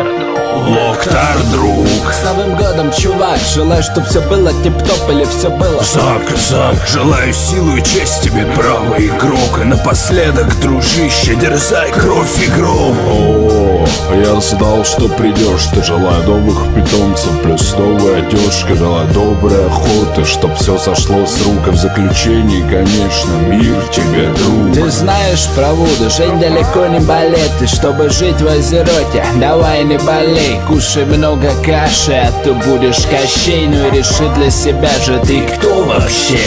Локтар, друг С Новым годом, чувак, желаю, чтоб все было тип-топ или все было. Зак, Зак, желаю силы и честь тебе, правый игрок. И напоследок, дружище, дерзай кровь игрок О, я знал, что придешь Ты желаю новых питомцев Плюс новая одежка Желаю доброй охоты Чтоб все сошло с рук И в заключении, конечно, мир тебе, друг Ты знаешь про Вуду, жить далеко не балеты Чтобы жить в Азероте, давай не болей Кушай много каши, а то будешь кощей Ну и реши для себя же ты кто вообще?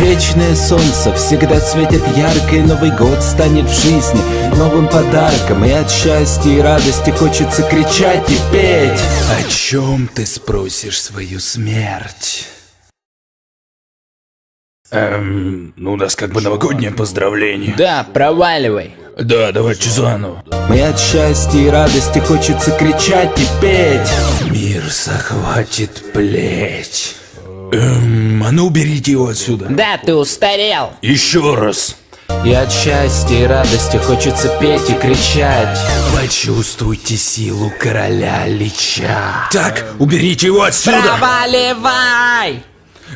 Вечное солнце всегда светит ярко И Новый год станет в жизни новым подарком. И от счастья и радости хочется кричать и петь. О чем ты спросишь свою смерть? Эм, ну у нас как бы новогоднее поздравление. Да, проваливай. Да, давайте заново. И от счастья и радости хочется кричать и петь. Мир захватит плеть. Эм, а ну уберите его отсюда. Да, ты устарел. Еще раз И от счастья и радости хочется петь и кричать. Почувствуйте силу короля Лича. Так, уберите его отсюда! Проваливай!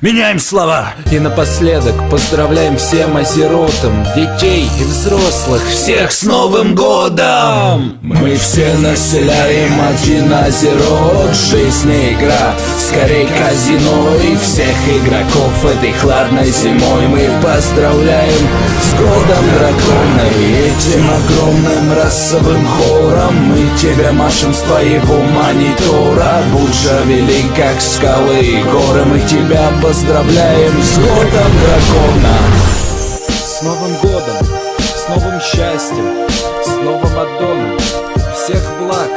Меняем слова. И напоследок поздравляем всем азеротам Детей и взрослых. Всех с Новым Годом! Мы все населяем один азерот Жизнь не игра, скорее казино И всех игроков. Этой хладной зимой Мы поздравляем с Годом Дракона. И этим огромным расовым хором Мы тебе машем с твоего монитора. Будь же велик, как скалы и горы. Мы тебя поздравляем с Годом Дракона. С Новым Годом, с новым счастьем, с новым аддоном Всех благ,